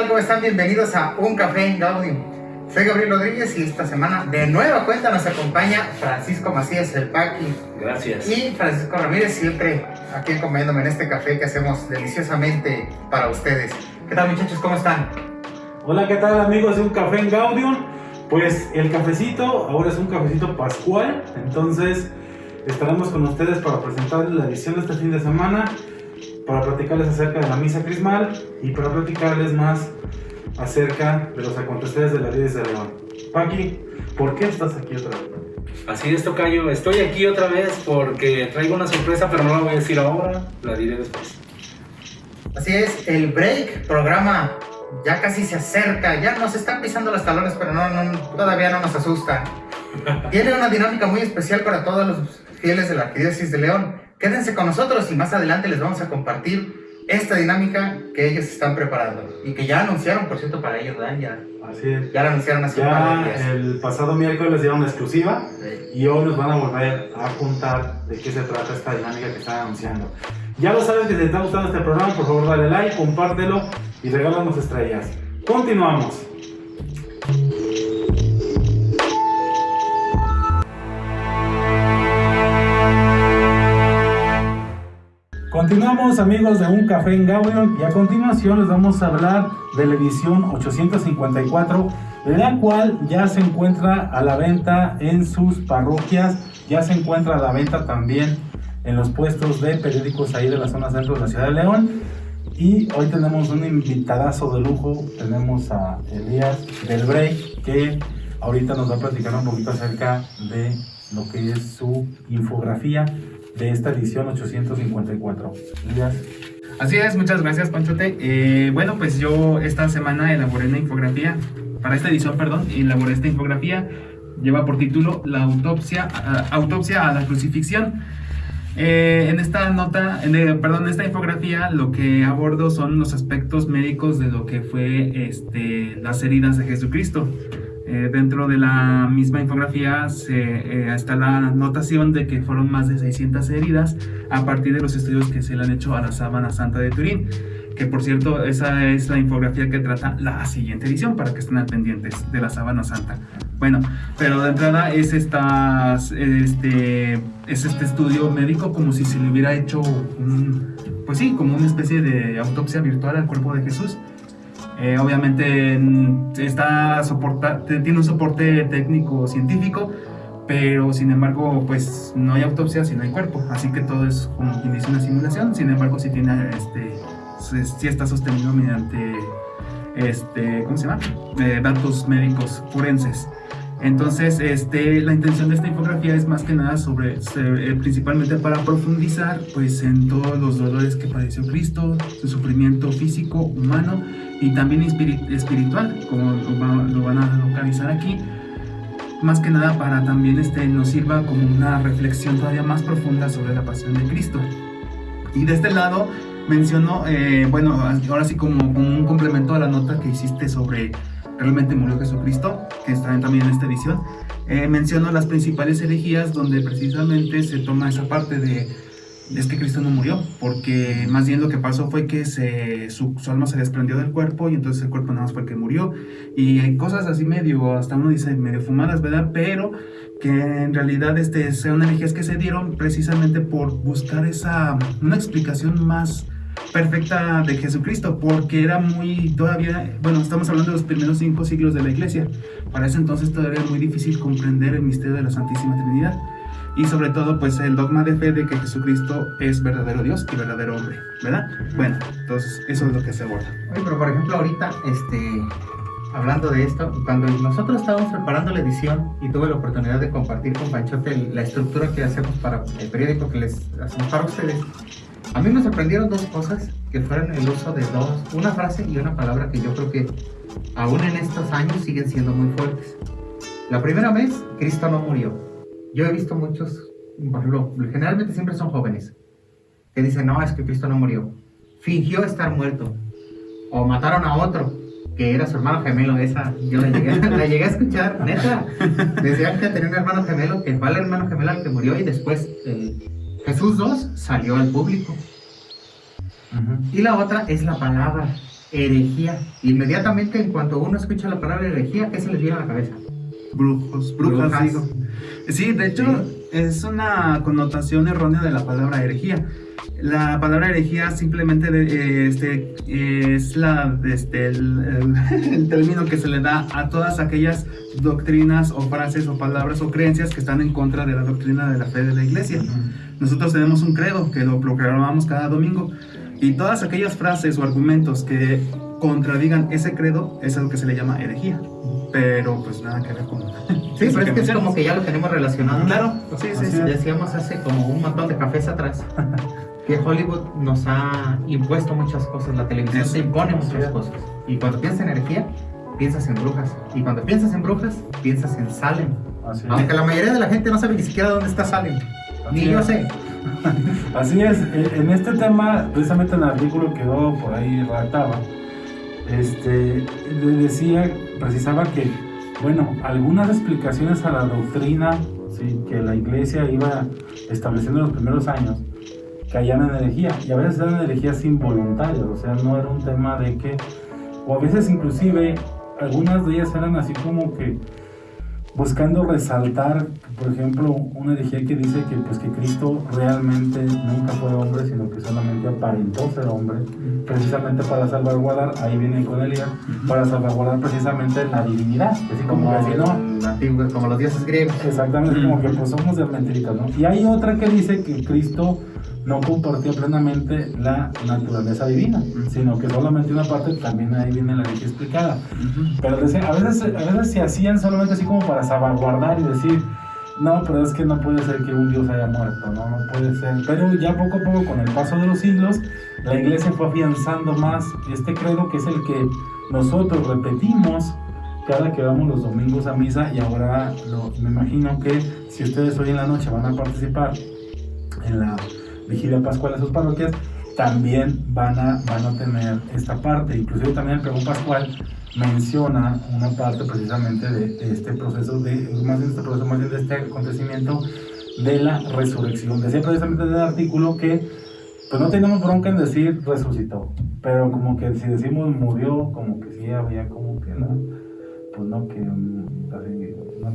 tal? ¿Cómo están? Bienvenidos a Un Café en Gaudium. Soy Gabriel Rodríguez y esta semana de nueva cuenta nos acompaña Francisco Macías, el Paqui. Gracias. Y Francisco Ramírez, siempre aquí acompañándome en este café que hacemos deliciosamente para ustedes. ¿Qué tal muchachos? ¿Cómo están? Hola, ¿qué tal amigos de Un Café en Gaudium? Pues el cafecito ahora es un cafecito pascual, entonces estaremos con ustedes para presentarles la edición de este fin de semana, para platicarles acerca de la misa crismal y para platicarles más acerca de los aconteceres de la vida de León. Paqui, ¿por qué estás aquí otra vez? Así es, Tocayo. Estoy aquí otra vez porque traigo una sorpresa, pero no la voy a decir ahora, la diré después. Así es, el break, programa ya casi se acerca, ya nos están pisando los talones, pero no, no, todavía no nos asusta. Tiene una dinámica muy especial para todos los fieles de la Arquidiócesis de León. Quédense con nosotros y más adelante les vamos a compartir esta dinámica que ellos están preparando y que ya anunciaron, por cierto, para ellos, ¿verdad? Ya, Así es. ya la anunciaron hace un par de Ya el pasado miércoles dieron una exclusiva Sí. y hoy nos van a volver a contar de qué se trata esta dinámica que están anunciando. Ya lo sabes que si te está gustando este programa, por favor dale like, compártelo y regálanos estrellas. Continuamos. Continuamos amigos de Un Café en Gaudium y a continuación les vamos a hablar de la edición 854, la cual ya se encuentra a la venta en sus parroquias, ya se encuentra a la venta también en los puestos de periódicos ahí de la zona centro de la ciudad de León. Y hoy tenemos un invitadazo de lujo, tenemos a Elías del Break, que ahorita nos va a platicar un poquito acerca de lo que es su infografía de esta edición 854. Elías. Así es, muchas gracias Panchote. Eh, bueno, pues yo esta semana elaboré una infografía, para esta edición, perdón, elaboré esta infografía, lleva por título La autopsia, a- autopsia a la crucifixión. Eh, en esta nota, en, eh, perdón, en esta infografía lo que abordo son los aspectos médicos de lo que fue este, las heridas de Jesucristo. Eh, dentro de la misma infografía se, eh, está la anotación de que fueron más de 600 heridas a partir de los estudios que se le han hecho a la sábana santa de Turín. Que por cierto, esa es la infografía que trata la siguiente edición para que estén al pendientes de la sábana santa. Bueno, pero de entrada es, estas, este, es este estudio médico como si se le hubiera hecho un, pues sí, como una especie de autopsia virtual al cuerpo de Jesús. Eh, obviamente está tiene un soporte técnico científico, pero sin embargo, pues no hay autopsia si no hay cuerpo, así que todo es como quien dice una simulación. Sin embargo, sí tiene, este, sí está sostenido mediante, este, ¿cómo se llama? Eh, datos médicos forenses. Entonces, este, la intención de esta infografía es más que nada sobre, eh, principalmente para profundizar, pues, en todos los dolores que padeció Cristo, su sufrimiento físico, humano y también espiri- espiritual, como lo, va- lo van a localizar aquí. Más que nada para también este, nos sirva como una reflexión todavía más profunda sobre la pasión de Cristo. Y de este lado menciono, eh, bueno, ahora sí como, como un complemento a la nota que hiciste sobre realmente murió Jesucristo, que está también en esta edición, eh, menciono las principales herejías donde precisamente se toma esa parte de es que Cristo no murió, porque más bien lo que pasó fue que su, alma se desprendió del cuerpo y entonces el cuerpo nada más fue que murió. Y hay cosas así medio, hasta uno dice medio fumadas, ¿verdad? Pero que en realidad este, son herejías que se dieron precisamente por buscar esa, una explicación más perfecta de Jesucristo, porque era muy, todavía, bueno, estamos hablando de los primeros cinco siglos de la iglesia. Para ese entonces todavía era muy difícil comprender el misterio de la Santísima Trinidad y sobre todo pues el dogma de fe de que Jesucristo es verdadero Dios y verdadero hombre, ¿verdad? Bueno, entonces eso es lo que se aborda. Oye, pero por ejemplo, ahorita, este, hablando de esto, cuando nosotros estábamos preparando la edición y tuve la oportunidad de compartir con Panchote la estructura que hacemos para el periódico que les hacemos para ustedes, a mí me sorprendieron dos cosas que fueron el uso de dos, una frase y una palabra que yo creo que aún en estos años siguen siendo muy fuertes. La primera vez, Cristo no murió. Yo he visto muchos, por ejemplo, generalmente siempre son jóvenes, que dicen, no, es que Cristo no murió. Fingió estar muerto. O mataron a otro, que era su hermano gemelo. Esa yo la llegué, la llegué a escuchar, neta. Decían que tenía un hermano gemelo, que fue el hermano gemelo al que murió y después el, Jesús 2 salió al público. Y la otra es la palabra herejía. Inmediatamente en cuanto uno escucha la palabra herejía, ¿qué se les viene a la cabeza? Brujos, brujas, Brujas. digo. Sí, de hecho, es una connotación errónea de la palabra herejía. La palabra herejía simplemente de- eh, este, es la, este, el, el- el término que se le da a todas aquellas doctrinas o frases o palabras o creencias que están en contra de la doctrina de la fe de la iglesia. Nosotros tenemos un credo que lo proclamamos cada domingo y todas aquellas frases o argumentos que contradigan ese credo es algo que se le llama herejía. Pero pues nada que ver con... Sí, pero es que es como que ya lo tenemos relacionado. Claro, sí, sí, sí. es. Decíamos hace como un montón de cafés atrás que Hollywood nos ha impuesto muchas cosas, la televisión Eso. te impone muchas es. cosas. Y cuando piensas en energía, piensas en brujas. Y cuando piensas en brujas, piensas en Salem. Así es. Aunque la mayoría de la gente no sabe ni siquiera dónde está Salem. Ni Así yo es. sé. Así es, e- en este tema, precisamente en el artículo que quedó por ahí redactaba, este, decía, precisaba que, bueno, algunas explicaciones a la doctrina ¿sí? que la iglesia iba estableciendo en los primeros años, caían en herejía, y a veces eran herejías involuntarias, o sea, no era un tema de que, o a veces inclusive, algunas de ellas eran así como que buscando resaltar, por ejemplo, una herejía que dice que pues que Cristo realmente nunca fue hombre, sino que solamente aparentó ser hombre, precisamente para salvaguardar, ahí viene con Elías, para salvaguardar precisamente la divinidad, así como Como, que si no, el antiguo- como los dioses griegos. Exactamente, como que pues somos de mentiritas, ¿no? Y hay otra que dice que Cristo no compartía plenamente la naturaleza divina, sino que solamente una parte, también ahí viene la ley explicada. Pero decía, a veces, a veces se hacían solamente así como para salvaguardar y decir, no, pero es que no puede ser que un Dios haya muerto, no, no puede ser. Pero ya poco a poco, con el paso de los siglos, la iglesia fue afianzando más este credo que es el que nosotros repetimos cada que vamos los domingos a misa y ahora lo- me imagino que si ustedes hoy en la noche van a participar en la vigilia pascual en sus parroquias, también van a, van a tener esta parte. Inclusive también el pregón pascual menciona una parte precisamente de, de este proceso, de, más bien este proceso, más bien de este acontecimiento de la resurrección. Decía precisamente en el artículo que pues no tenemos bronca en decir resucitó, pero como que si decimos murió, como que sí había como que no, pues no, que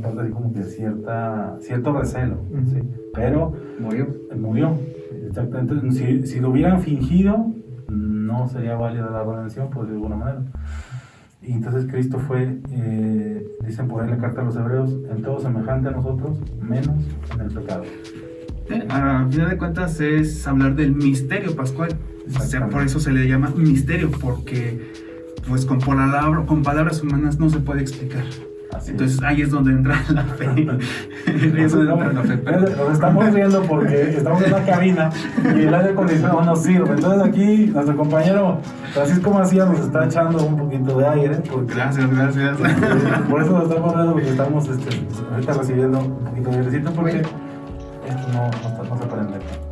parte así como que cierta, cierto recelo, ¿sí? pero Murió. murió. Exactamente. Si, si lo hubieran fingido, no sería válida la redención, por decirlo de alguna manera. Y entonces Cristo fue, eh, dicen por ahí en la carta a los hebreos, en todo semejante a nosotros, menos en el pecado. Eh, A final de cuentas es hablar del misterio pascual. O sea, por eso se le llama misterio, porque pues con, palabra- con palabras humanas no se puede explicar. Así Entonces ahí es donde entra la fe. ahí es donde entra la fe. pero- Nos estamos riendo porque estamos en la cabina y el aire acondicionado no sirve. Entonces aquí nuestro compañero Francisco Macías nos está echando un poquito de aire. Porque, Gracias, gracias. por eso nos estamos riendo porque estamos este, ahorita recibiendo un poquito de airecito porque esto no, no, está- no se prende.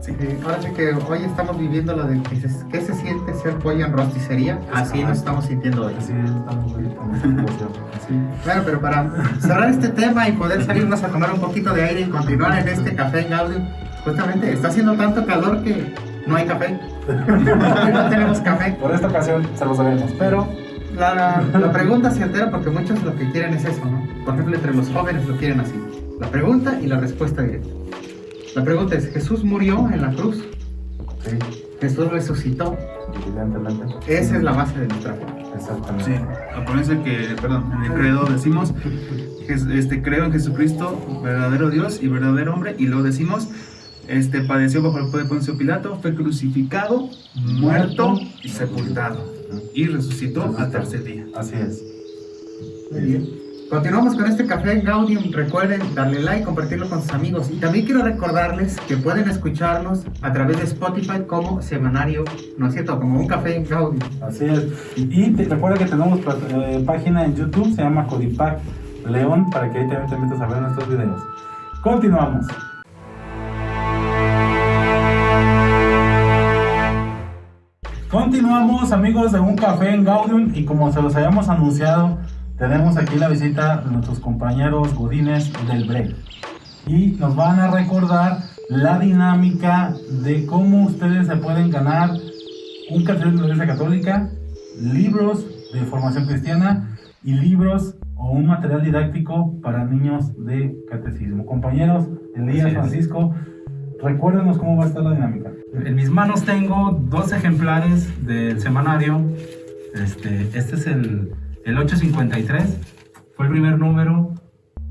Sí, ahora sí que hoy estamos viviendo la de que se, ¿qué se siente ser pollo en rosticería. Así nos estamos sintiendo hoy. Así estamos situación. Sí. Bueno, pero para cerrar este tema y poder salirnos a tomar un poquito de aire y continuar en este café en audio, justamente está haciendo tanto calor que no hay café. no tenemos café. Por esta ocasión se lo sabemos, pero La, la pregunta se altera porque muchos lo que quieren es eso, ¿no? Por ejemplo, entre los jóvenes lo quieren así. La pregunta y la respuesta directa. La pregunta es, ¿Jesús murió en la cruz? sí, ¿Jesús resucitó? evidentemente. Esa es la base de nuestra fe. Exactamente. Sí, acuérdense que, perdón, en el credo decimos, que este, creo en Jesucristo, verdadero Dios y verdadero hombre, y lo decimos, este, padeció bajo el poder de Poncio Pilato, fue crucificado, muerto y sepultado, y resucitó al tercer día. Así es. Muy bien. Continuamos con este café Gaudium. Recuerden darle like, compartirlo con sus amigos. Y también quiero recordarles que pueden escucharnos a través de Spotify como semanario, ¿no es cierto? Como un café en Gaudium. Así es. Y te recuerda que tenemos eh, página en YouTube, se llama Codipac León, para que ahí también te metas a ver nuestros videos. Continuamos. Continuamos amigos de Un Café en Gaudium y como se los habíamos anunciado, tenemos aquí la visita de nuestros compañeros Godines del Break. Y nos van a recordar la dinámica de cómo ustedes se pueden ganar un catecismo de la Iglesia Católica, libros de formación cristiana y libros o un material didáctico para niños de catecismo. Compañeros, Elías. Francisco, recuérdenos cómo va a estar la dinámica. En mis manos tengo dos ejemplares del semanario. Este, este es el, el 853. Fue el primer número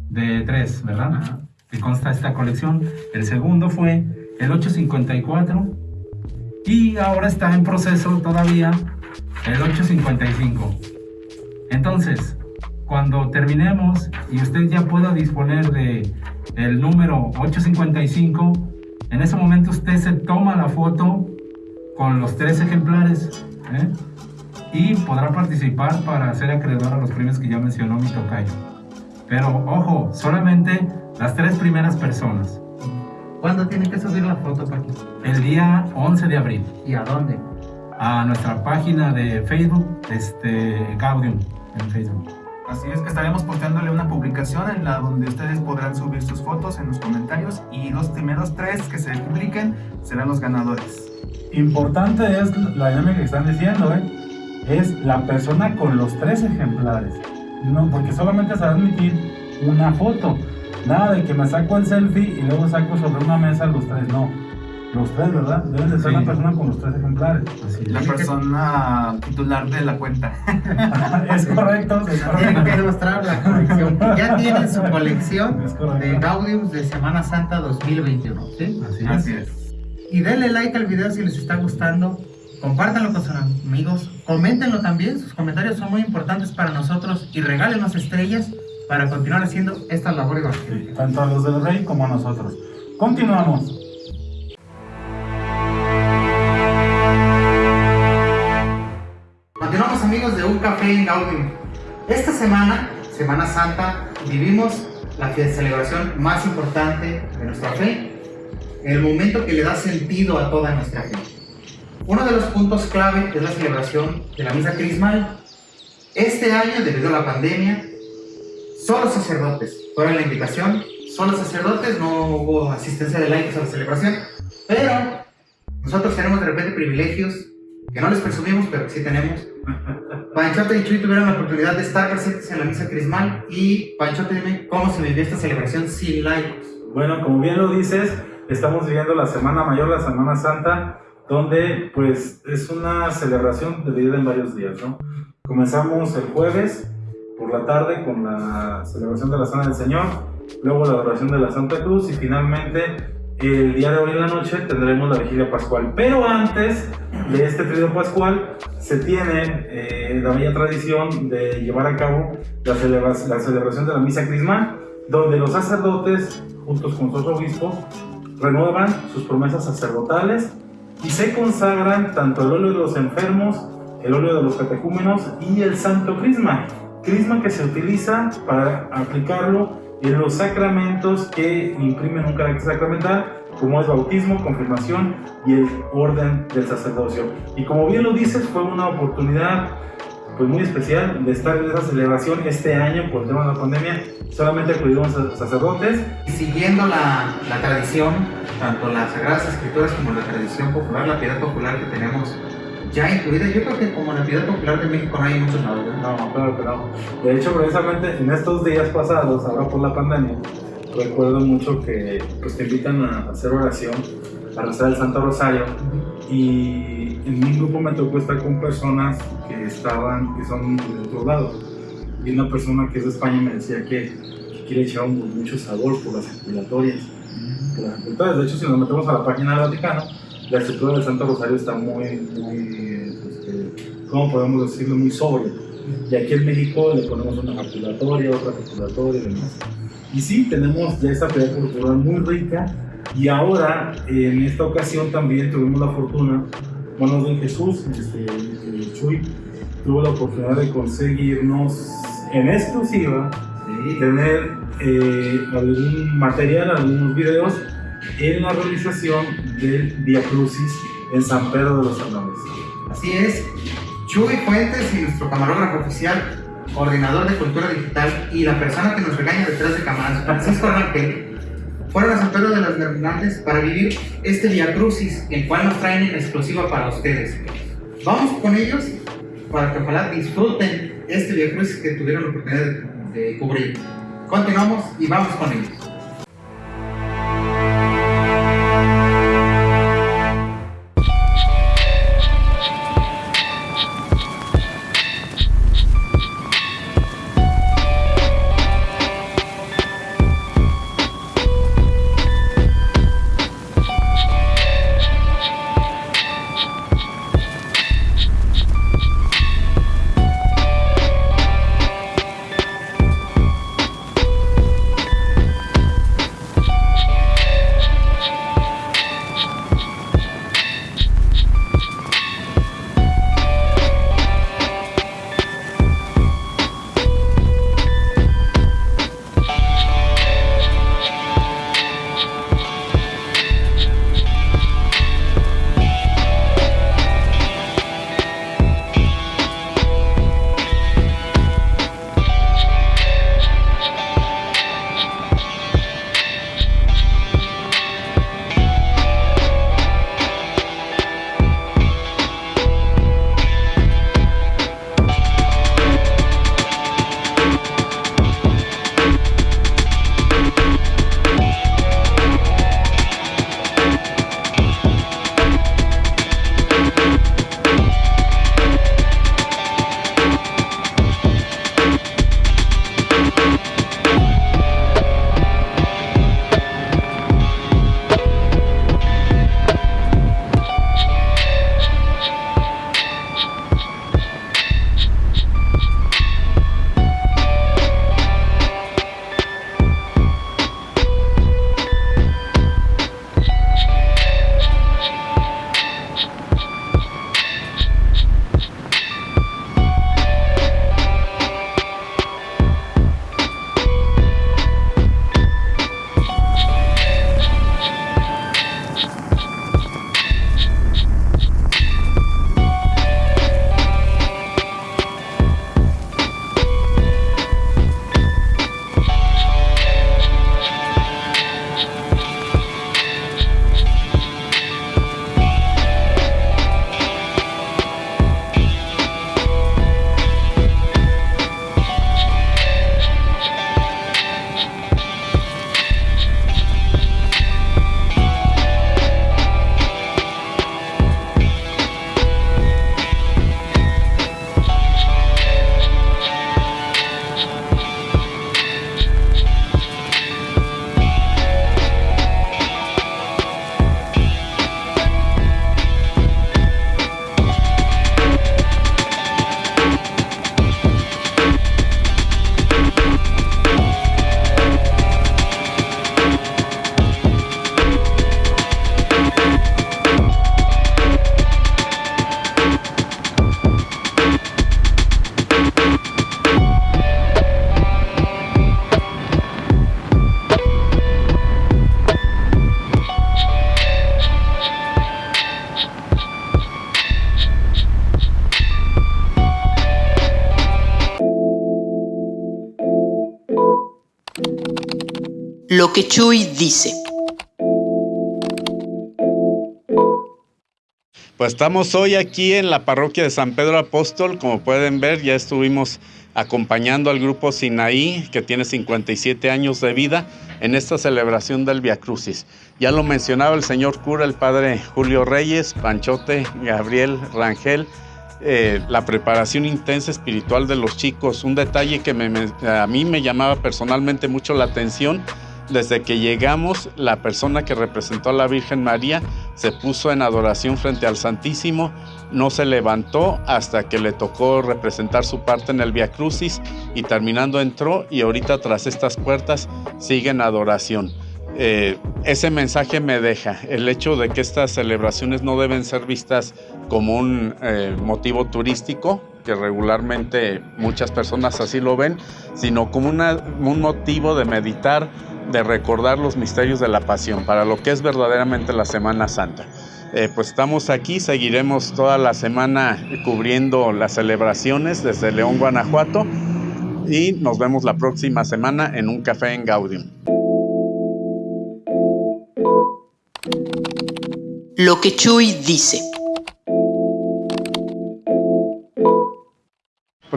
de tres, ¿verdad? Que consta esta colección. El segundo fue el 854. Y ahora está en proceso todavía el 855. Entonces, cuando terminemos y usted ya pueda disponer de el número 855, en ese momento usted se toma la foto con los tres ejemplares ¿eh? Y podrá participar para ser acreedor a los premios que ya mencionó mi tocayo. Pero ojo, solamente las tres primeras personas. ¿Cuándo tienen que subir la foto, Paco? El día 11 de abril ¿Y a dónde? a nuestra página de Facebook, este, Gaudium, en Facebook. Así es que estaremos posteándole una publicación en la donde ustedes podrán subir sus fotos en los comentarios y los primeros tres que se publiquen serán los ganadores. Importante es la dinámica que están diciendo, ¿eh? Es la persona con los tres ejemplares. No, porque solamente se va a admitir una foto. Nada de que me saco el selfie y luego saco sobre una mesa los tres, no. Los tres, ¿verdad? Deben de ser Sí. la persona con los tres ejemplares. Así La es. persona titular de la cuenta. es correcto, es Tienen que demostrar la colección. Ya tienen su colección Es de Gaudiums de Semana Santa 2021, ¿sí? Así es. Así es. Y denle like al video si les está gustando. Compártanlo con sus amigos. Coméntenlo también. Sus comentarios son muy importantes para nosotros. Y regálenos estrellas para continuar haciendo esta labor evangélica. Tanto a los del rey como a nosotros. Continuamos. Continuamos amigos de Un Café en Gaudium. Esta semana, Semana Santa, vivimos la celebración más importante de nuestra fe, el momento que le da sentido a toda nuestra fe. Uno de los puntos clave es la celebración de la misa crismal. Este año, debido a la pandemia, solo sacerdotes fueron la invitación, solo sacerdotes, no hubo asistencia de laicos a la celebración, pero nosotros tenemos de repente privilegios que no les presumimos, pero que sí tenemos. Panchote y Chuy tuvieron la oportunidad de estar presentes en la misa crismal y Panchote, dime cómo se vivió esta celebración sin laicos. Bueno, como bien lo dices, estamos viviendo la Semana Mayor, la Semana Santa, donde pues es una celebración dividida en varios días, ¿no? Comenzamos el jueves por la tarde con la celebración de la Cena del Señor, luego la adoración de la Santa Cruz y finalmente el día de hoy en la noche tendremos la vigilia pascual. Pero antes de este trío pascual se tiene eh, la bella tradición de llevar a cabo la, celebra- la celebración de la misa crismal, donde los sacerdotes, juntos con sus obispos, renuevan sus promesas sacerdotales y se consagran tanto el óleo de los enfermos, el óleo de los catecúmenos y el santo crisma. Crisma que se utiliza para aplicarlo en los sacramentos que imprimen un carácter sacramental, como es bautismo, confirmación y el orden del sacerdocio. Y como bien lo dices, fue una oportunidad pues muy especial de estar en esa celebración este año por el tema de la pandemia. Solamente acudieron sa- sacerdotes Y siguiendo la, la tradición, tanto las Sagradas Escrituras como la tradición popular, la piedad popular que tenemos ya incluida, yo creo que como la piedad popular de México no hay muchos lados. ¿no? No, claro que no. De hecho, precisamente en estos días pasados, ahora por la pandemia, recuerdo mucho que pues, te invitan a hacer oración, a rezar el Santo Rosario. Y en mi grupo me tocó estar con personas que estaban, que son de otros lados. Y una persona que es de España me decía que, quiere echar mucho sabor por las circulatorias. Por las. De hecho, si nos metemos a la página del Vaticano, la estructura del Santo Rosario está muy, muy, este, ¿cómo podemos decirlo? Muy sobria. Y aquí en México le ponemos una calculatoria, otra calculatoria y demás. Y sí, tenemos ya esta piedad cultural muy rica. Y ahora, en esta ocasión también tuvimos la fortuna, bueno, de Jesús, este, el Chuy, tuvo la oportunidad de conseguirnos en exclusiva Sí. tener eh, algún material, algunos videos en la realización del Via Crucis en San Pedro de los Salones. Así es. Chuy Fuentes y nuestro camarógrafo oficial, coordinador de cultura digital y la persona que nos regaña detrás de cámaras, Francisco Rangel, fueron a San Pedro de las Hernández para vivir este Via Crucis, el cual nos traen en exclusiva para ustedes. Vamos con ellos para que ojalá disfruten este Via Crucis que tuvieron la oportunidad de, de cubrir. Continuamos y vamos con ellos. Lo que Chuy dice. Pues estamos hoy aquí en la parroquia de San Pedro Apóstol. Como pueden ver, ya estuvimos acompañando al grupo Sinaí, que tiene 57 años de vida, en esta celebración del Via Crucis. Ya lo mencionaba el señor cura, el padre Julio Reyes, Panchote, Gabriel Rangel, eh, la preparación intensa espiritual de los chicos. Un detalle que a mí me llamaba personalmente mucho la atención desde que llegamos, la persona que representó a la Virgen María se puso en adoración frente al Santísimo, no se levantó hasta que le tocó representar su parte en el Via Crucis y terminando entró y ahorita tras estas puertas sigue en adoración. Eh, ese mensaje me deja el hecho de que estas celebraciones no deben ser vistas como un eh, motivo turístico, que regularmente muchas personas así lo ven, sino como un motivo de meditar, de recordar los misterios de la pasión, para lo que es verdaderamente la Semana Santa. Eh, pues estamos aquí, seguiremos toda la semana cubriendo las celebraciones desde León, Guanajuato, y nos vemos la próxima semana en un café en Gaudium. Lo que Chuy dice.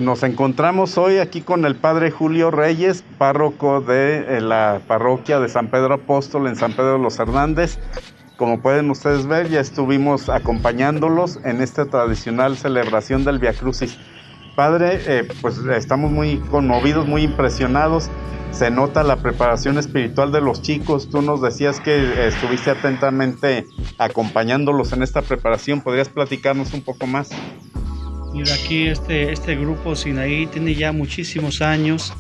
Nos encontramos hoy aquí con el padre Julio Reyes, párroco de eh, la parroquia de San Pedro Apóstol en San Pedro de los Hernández. Como pueden ustedes ver, ya estuvimos acompañándolos en esta tradicional celebración del Via Crucis. Padre, eh, pues estamos muy conmovidos, muy impresionados. Se nota la preparación espiritual de los chicos. Tú nos decías que estuviste atentamente acompañándolos en esta preparación. ¿Podrías platicarnos un poco más? Mira, aquí este, este grupo Sinaí tiene ya muchísimos años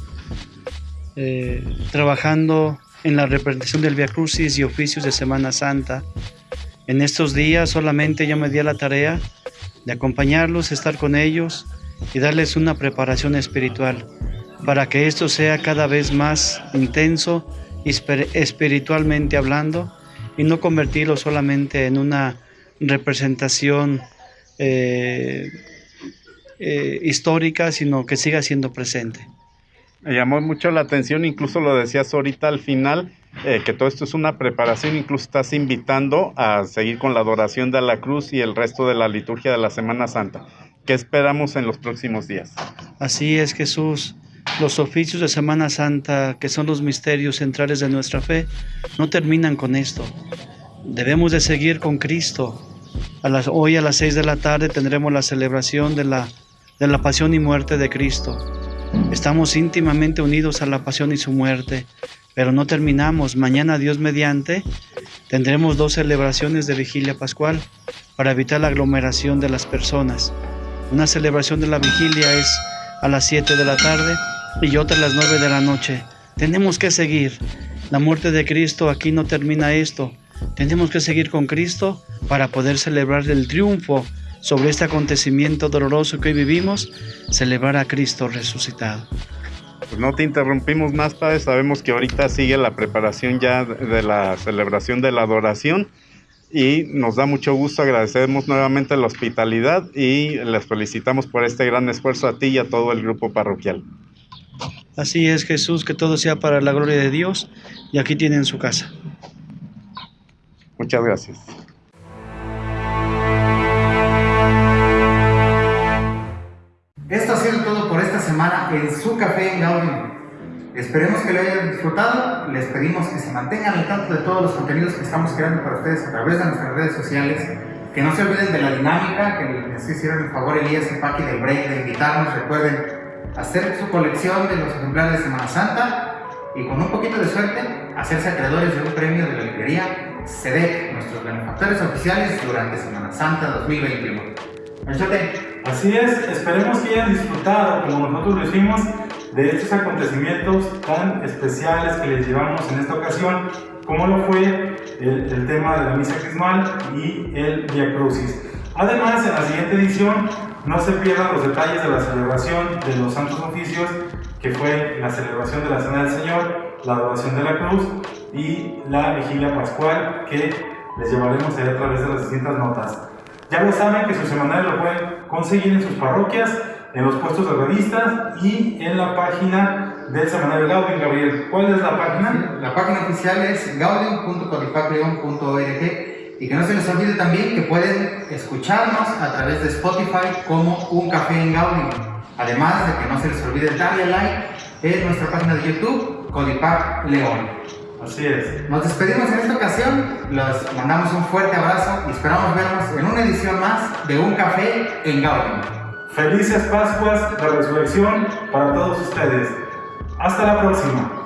eh, trabajando en la representación del Via Crucis y oficios de Semana Santa. En estos días solamente yo me di a la tarea de acompañarlos, estar con ellos y darles una preparación espiritual para que esto sea cada vez más intenso espiritualmente hablando y no convertirlo solamente en una representación eh, eh, histórica, sino que siga siendo presente. Me llamó mucho la atención, incluso lo decías ahorita al final, eh, que todo esto es una preparación, incluso estás invitando a seguir con la adoración de la cruz y el resto de la liturgia de la Semana Santa. ¿Qué esperamos en los próximos días? Así es, Jesús. Los oficios de Semana Santa, que son los misterios centrales de nuestra fe, no terminan con esto. Debemos de seguir con Cristo. A las, hoy a las seis de la tarde tendremos la celebración de la de la pasión y muerte de Cristo. Estamos íntimamente unidos a la pasión y su muerte, pero no terminamos. Mañana, Dios mediante, tendremos dos celebraciones de vigilia pascual para evitar la aglomeración de las personas. Una celebración de la vigilia es a las 7 de la tarde y otra a las 9 de la noche. Tenemos que seguir. La muerte de Cristo aquí no termina esto. Tenemos que seguir con Cristo para poder celebrar el triunfo sobre este acontecimiento doloroso que hoy vivimos, celebrar a Cristo resucitado. Pues no te interrumpimos más, Padre. Sabemos que ahorita sigue la preparación ya de la celebración de la adoración y nos da mucho gusto. Agradecemos nuevamente la hospitalidad y les felicitamos por este gran esfuerzo a ti y a todo el grupo parroquial. Así es, Jesús, que todo sea para la gloria de Dios y aquí tienen su casa. Muchas gracias. Esto ha sido todo por esta semana en su café en Gaudium. Esperemos que lo hayan disfrutado. Les pedimos que se mantengan al tanto de todos los contenidos que estamos creando para ustedes a través de nuestras redes sociales. Que no se olviden de la dinámica, que les hicieron el favor Elías y Paqui del break de invitarnos. Recuerden hacer su colección de los ejemplares de Semana Santa y con un poquito de suerte hacerse acreedores de un premio de la librería SEDEC, nuestros benefactores oficiales durante Semana Santa 2021. Así es, esperemos que hayan disfrutado, como nosotros lo hicimos, de estos acontecimientos tan especiales que les llevamos en esta ocasión, como lo fue el, tema de la misa crismal y el Via Crucis. Además, en la siguiente edición no se pierdan los detalles de la celebración de los santos oficios, que fue la celebración de la Cena del Señor, la adoración de la cruz y la vigilia pascual que les llevaremos a través de las distintas notas. Ya lo saben que su semanario lo pueden conseguir en sus parroquias, en los puestos de revistas y en la página del semanario Gaudium. Gabriel, ¿cuál es la página? La página oficial es gaudium.codifacrion.org y que no se les olvide también que pueden escucharnos a través de Spotify como Un Café en Gaudium. Además de que no se les olvide darle like en nuestra página de YouTube, Codipac León. Así es. Nos despedimos en esta ocasión, los mandamos un fuerte abrazo y esperamos vernos en una edición más de Un Café en Gaudium. Felices Pascuas de Resurrección para todos ustedes. Hasta la próxima.